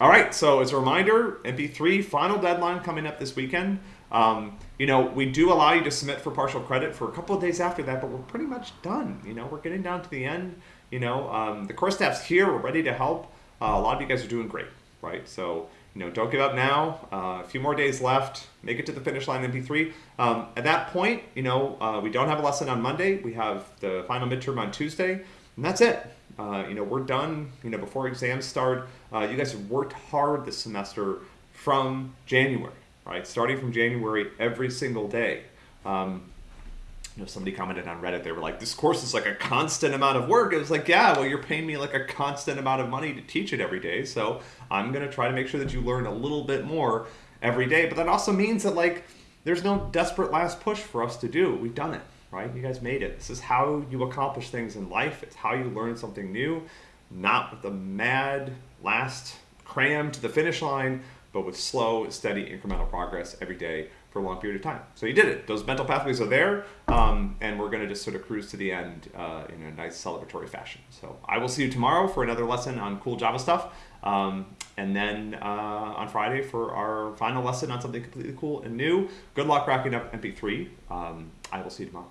All right, so as a reminder, MP3 final deadline coming up this weekend. Um, you know, we do allow you to submit for partial credit for a couple of days after that, but we're pretty much done. You know, we're getting down to the end. You know, um, the course staff's here. We're ready to help. Uh, a lot of you guys are doing great, right? So, you know, don't give up now. Uh, a few more days left. Make it to the finish line MP3. Um, at that point, you know, uh, we don't have a lesson on Monday. We have the final midterm on Tuesday, and that's it. Uh, you know, we're done. You know, before exams start. Uh, you guys have worked hard this semester from January, right? Starting from January every single day. Um, you know, somebody commented on Reddit, they were like, this course is like a constant amount of work. It was like, yeah, well, you're paying me like a constant amount of money to teach it every day. So I'm going to try to make sure that you learn a little bit more every day. But that also means that like, there's no desperate last push for us to do. We've done it, right? You guys made it. This is how you accomplish things in life. It's how you learn something new, not with the mad last cram to the finish line, but with slow, steady, incremental progress every day for a long period of time. So you did it. Those mental pathways are there, um, and we're going to just sort of cruise to the end uh, in a nice celebratory fashion. So I will see you tomorrow for another lesson on cool Java stuff, um, and then uh, on Friday for our final lesson on something completely cool and new. Good luck racking up MP3. Um, I will see you tomorrow.